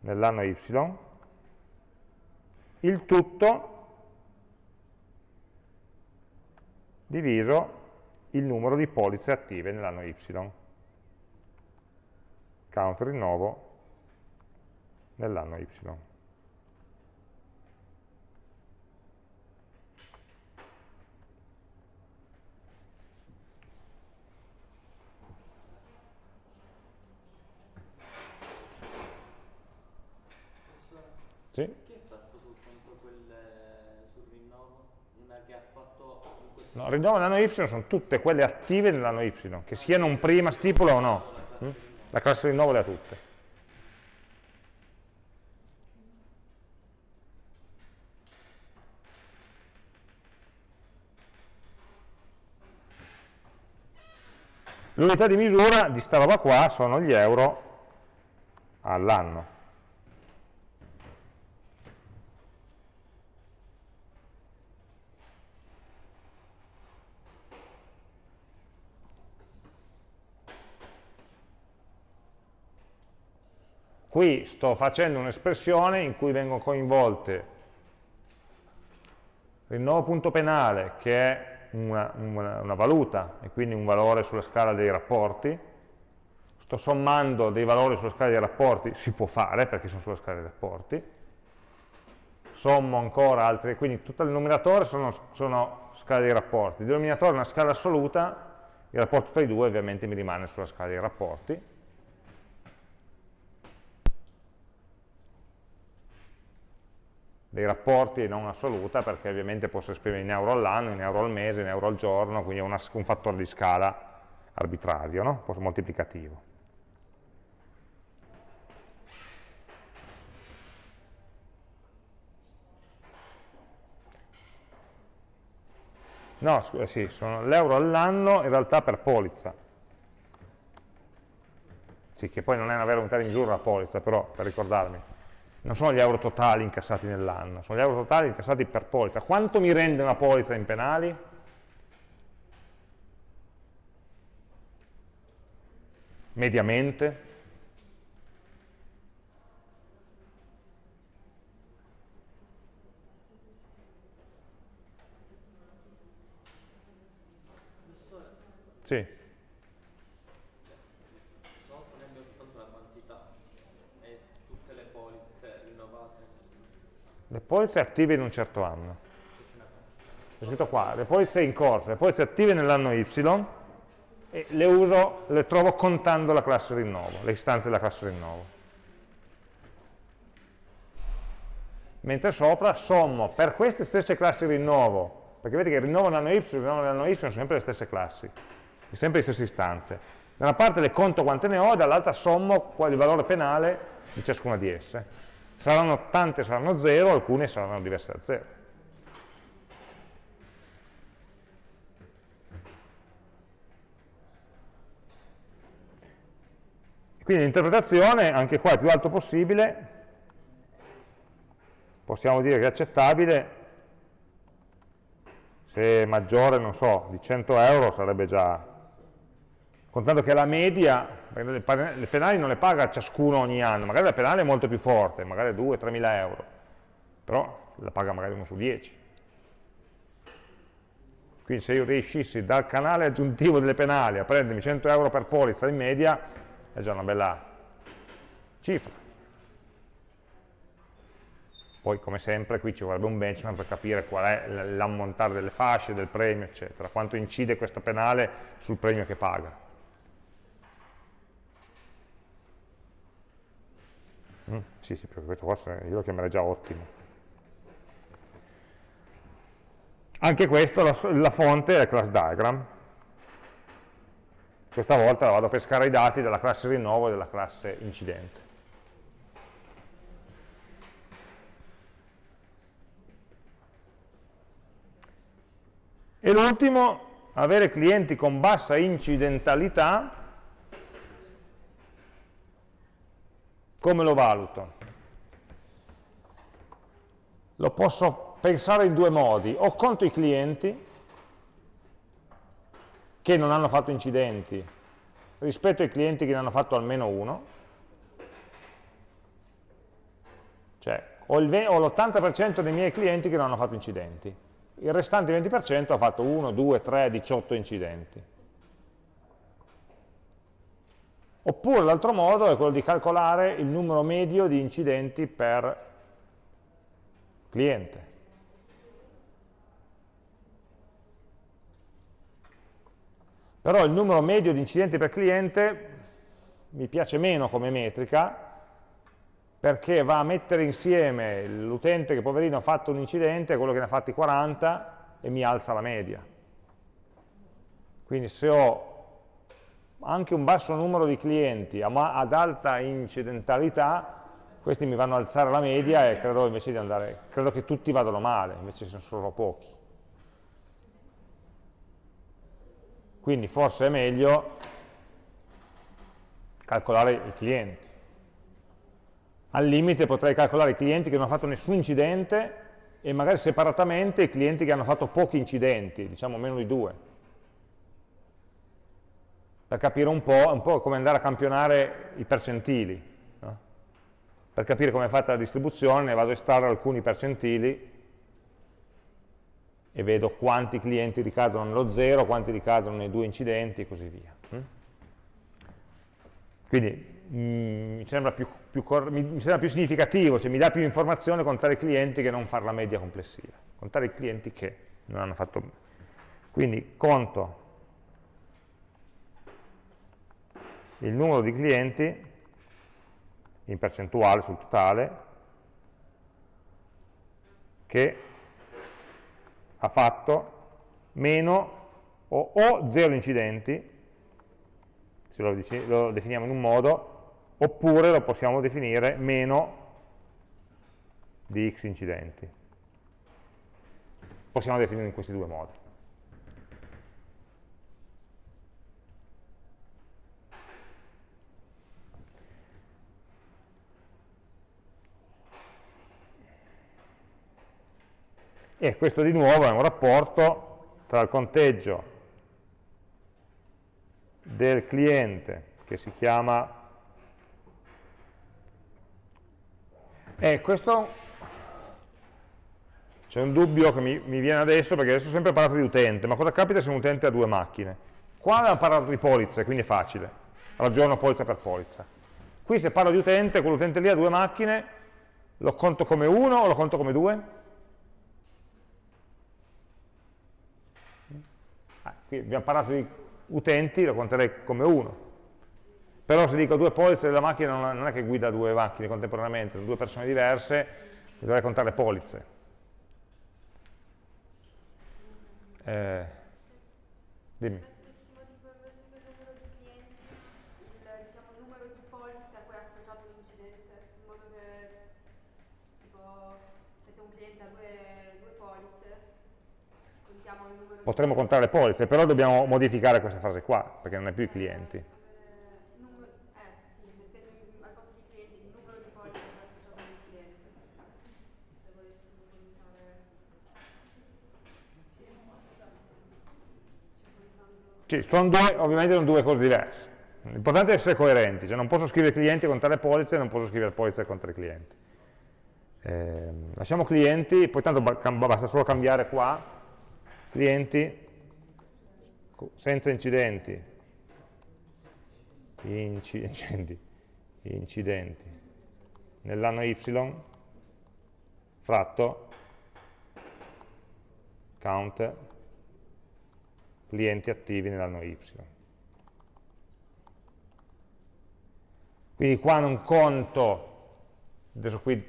nell'anno y il tutto diviso il numero di polizze attive nell'anno y count rinnovo nell'anno y. Sì? Che ha fatto soltanto quelle sul rinnovo? Una che ha fatto No, rinnovo nell'anno Y sono tutte quelle attive nell'anno Y, che siano un prima stipula o no. Mm? La classe rinnovo le ha tutte. L'unità di misura di sta roba qua sono gli euro all'anno. Qui sto facendo un'espressione in cui vengono coinvolte rinnovo punto penale, che è una, una, una valuta e quindi un valore sulla scala dei rapporti, sto sommando dei valori sulla scala dei rapporti, si può fare perché sono sulla scala dei rapporti, sommo ancora altri, quindi tutto il numeratore sono, sono scala dei rapporti, il denominatore è una scala assoluta, il rapporto tra i due ovviamente mi rimane sulla scala dei rapporti, dei rapporti non assoluta perché ovviamente posso esprimere in euro all'anno, in euro al mese, in euro al giorno, quindi è una, un fattore di scala arbitrario, no? posso moltiplicativo. No, scusa, sì, sono l'euro all'anno in realtà per polizza. Sì, che poi non è una vera unità di misura la polizza, però per ricordarmi non sono gli euro totali incassati nell'anno, sono gli euro totali incassati per polizza. Quanto mi rende una polizza in penali? Mediamente? Sì. Le polizze attive in un certo anno. C'è scritto qua, le polizze in corso, le polizze attive nell'anno Y, e le uso, le trovo contando la classe rinnovo, le istanze della classe rinnovo. Mentre sopra sommo per queste stesse classi rinnovo, perché vedete che rinnovo nell'anno Y e rinnovo nell'anno Y sono sempre le stesse classi, sempre le stesse istanze. Da una parte le conto quante ne ho, dall'altra sommo il valore penale di ciascuna di esse. Saranno tante saranno 0, alcune saranno diverse da 0. Quindi l'interpretazione, anche qua, è più alto possibile, possiamo dire che è accettabile, se è maggiore, non so, di 100 euro sarebbe già contando che la media, le penali non le paga ciascuno ogni anno, magari la penale è molto più forte, magari 2-3 mila euro, però la paga magari uno su 10. Quindi se io riuscissi dal canale aggiuntivo delle penali a prendermi 100 euro per polizza in media, è già una bella cifra. Poi, come sempre, qui ci vorrebbe un benchmark per capire qual è l'ammontare delle fasce, del premio, eccetera, quanto incide questa penale sul premio che paga. Mm, sì, sì, questo qua io lo chiamerei già ottimo. Anche questo, la, la fonte è class diagram. Questa volta vado a pescare i dati della classe rinnovo e della classe incidente. E l'ultimo, avere clienti con bassa incidentalità Come lo valuto? Lo posso pensare in due modi, o conto i clienti che non hanno fatto incidenti rispetto ai clienti che ne hanno fatto almeno uno, cioè ho l'80% dei miei clienti che non hanno fatto incidenti, il restante 20% ha fatto 1, 2, 3, 18 incidenti. Oppure l'altro modo è quello di calcolare il numero medio di incidenti per cliente. Però il numero medio di incidenti per cliente mi piace meno come metrica perché va a mettere insieme l'utente che poverino ha fatto un incidente e quello che ne ha fatti 40 e mi alza la media. Quindi se ho anche un basso numero di clienti ad alta incidentalità, questi mi vanno ad alzare la media e credo andare, credo che tutti vadano male, invece sono solo pochi. Quindi forse è meglio calcolare i clienti. Al limite potrei calcolare i clienti che non hanno fatto nessun incidente e magari separatamente i clienti che hanno fatto pochi incidenti, diciamo meno di due per capire un po', un po' come andare a campionare i percentili. No? Per capire come è fatta la distribuzione ne vado a estrarre alcuni percentili e vedo quanti clienti ricadono nello 0, quanti ricadono nei due incidenti e così via. Mm? Quindi mm, mi, sembra più, più mi, sembra più, significativo, cioè mi dà più informazione contare i clienti che non fare la media complessiva, contare i clienti che non hanno fatto... Quindi conto il numero di clienti in percentuale sul totale che ha fatto meno o, o zero incidenti, se lo, lo definiamo in un modo, oppure lo possiamo definire meno di x incidenti. Possiamo definirlo in questi due modi. E questo di nuovo è un rapporto tra il conteggio del cliente che si chiama e questo c'è un dubbio che mi, mi, viene adesso perché adesso ho sempre parlato di utente ma cosa capita se un utente ha due macchine? Qua abbiamo parlato di polizze quindi è facile. Ragiono polizza per polizza. Qui se parlo di utente quell'utente lì ha due macchine lo conto come uno o lo conto come due? Ah, qui abbiamo parlato di utenti, lo conterei come uno. Però se dico due polizze della macchina non è che guida due macchine contemporaneamente, sono due persone diverse, bisogna contare polizze. Eh, dimmi. Potremmo contare le polizze, però dobbiamo modificare questa frase qua, perché non è più i clienti. Sì, sono due, ovviamente sono due cose diverse. L'importante è essere coerenti, cioè non posso scrivere clienti e contare polizze, non posso scrivere polizze e contare clienti. Eh, lasciamo clienti, poi tanto basta solo cambiare qua clienti senza incidenti, incidenti, incidenti. Nell'anno y fratto count clienti attivi nell'anno y. Quindi qua non conto, adesso qui,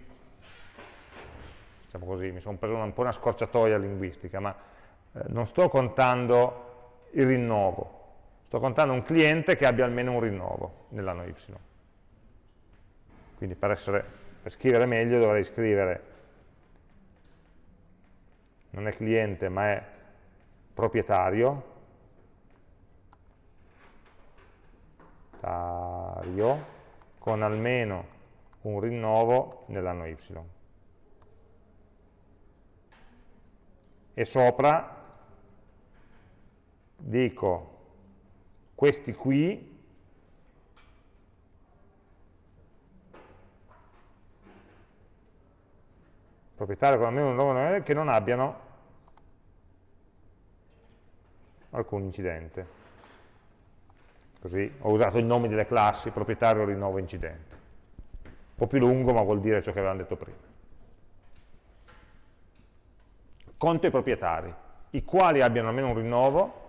diciamo così, mi sono preso un po' una scorciatoia linguistica, ma eh, non sto contando il rinnovo, sto contando un cliente che abbia almeno un rinnovo nell'anno y. Quindi per, essere, per scrivere meglio dovrei scrivere, non è cliente ma è proprietario, con almeno un rinnovo nell'anno y. E sopra dico questi qui proprietario con almeno un nome che non abbiano alcun incidente. Così ho usato i nomi delle classi, proprietario, rinnovo, incidente. Un po' più lungo, ma vuol dire ciò che avevamo detto prima. Conto i proprietari, i quali abbiano almeno un rinnovo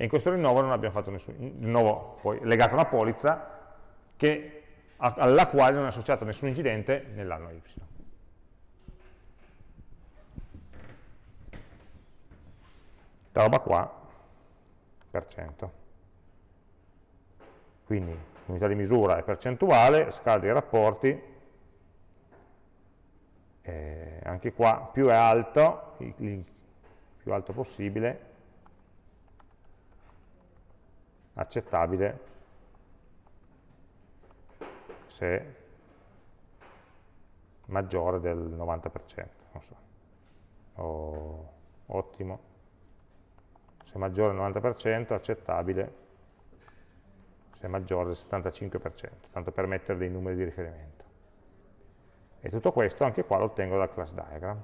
e in questo rinnovo non abbiamo fatto nessun rinnovo poi legato a una polizza che, alla quale non è associato nessun incidente nell'anno Y. Questa roba qua, per cento. Quindi l'unità di misura è percentuale, scala dei rapporti, anche qua più è alto, più alto possibile, accettabile se maggiore del 90%, non so, o, ottimo, se maggiore del 90% accettabile se maggiore del 75%, tanto per mettere dei numeri di riferimento. E tutto questo anche qua lo ottengo dal class diagram.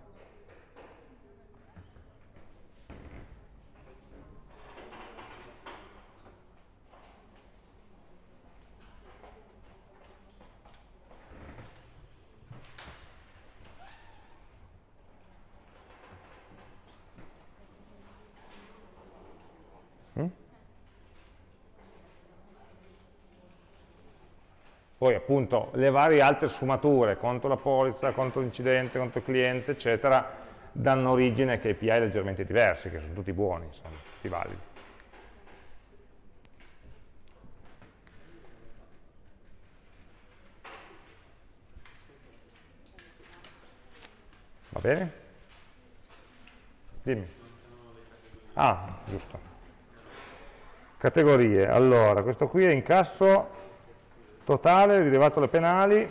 Poi appunto le varie altre sfumature, conto la polizza, conto l'incidente, conto il cliente, eccetera, danno origine a KPI leggermente diversi, che sono tutti buoni, insomma, tutti validi. Va bene? Dimmi. Ah, giusto. Categorie. Allora, questo qui è incasso totale, rilevato le penali.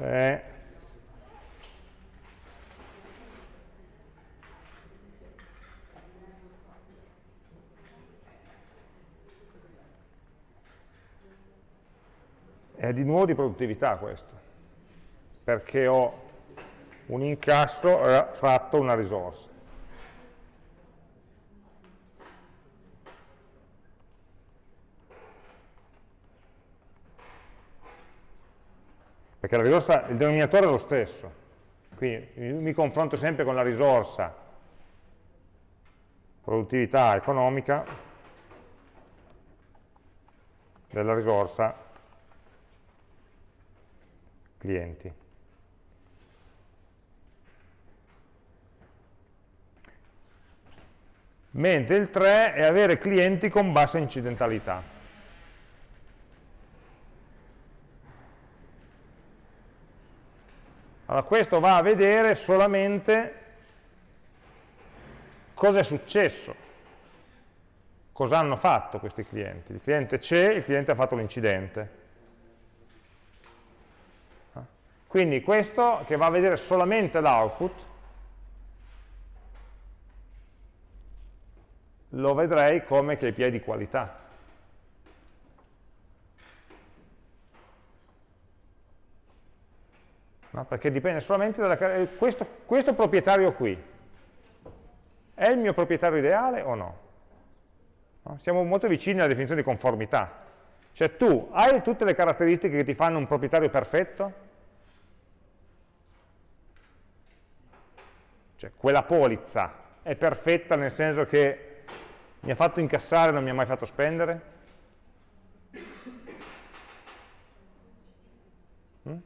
Eh, è di nuovo di produttività questo, perché ho un incasso fratto una risorsa. Perché la risorsa, il denominatore è lo stesso, quindi mi confronto sempre con la risorsa produttività economica della risorsa clienti. Mentre il 3 è avere clienti con bassa incidentalità. Allora questo va a vedere solamente cosa è successo, cosa hanno fatto questi clienti. Il cliente c'è, il cliente ha fatto l'incidente. Quindi questo che va a vedere solamente l'output, lo vedrei come KPI di qualità. No? Perché dipende solamente dalla... Questo, questo proprietario qui, è il mio proprietario ideale o no? no? Siamo molto vicini alla definizione di conformità. Cioè tu hai tutte le caratteristiche che ti fanno un proprietario perfetto? Cioè, quella polizza è perfetta nel senso che mi ha fatto incassare non mi ha mai fatto spendere? Mm?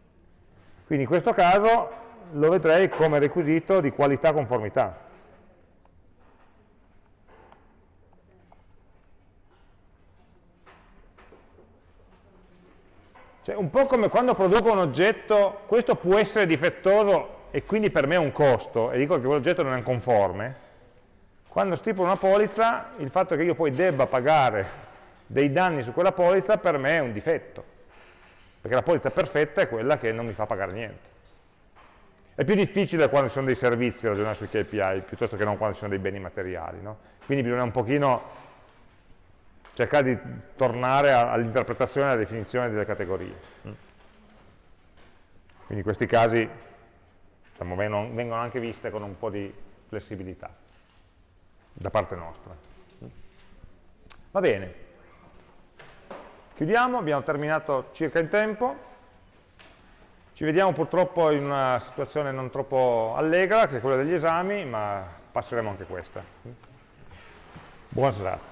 Quindi in questo caso lo vedrei come requisito di qualità conformità. Cioè, un po' come quando produco un oggetto, questo può essere difettoso e quindi per me è un costo, e dico che quell'oggetto non è conforme, quando stipulo una polizza, il fatto che io poi debba pagare dei danni su quella polizza per me è un difetto, perché la polizza perfetta è quella che non mi fa pagare niente. È più difficile quando ci sono dei servizi ragionare sui KPI, piuttosto che non quando ci sono dei beni materiali. No? Quindi bisogna un pochino cercare di tornare all'interpretazione e alla definizione delle categorie. Quindi in questi casi diciamo, vengono anche viste con un po' di flessibilità da parte nostra. Va bene, chiudiamo, abbiamo terminato circa in tempo, ci vediamo purtroppo in una situazione non troppo allegra, che è quella degli esami, ma passeremo anche questa. Buona serata.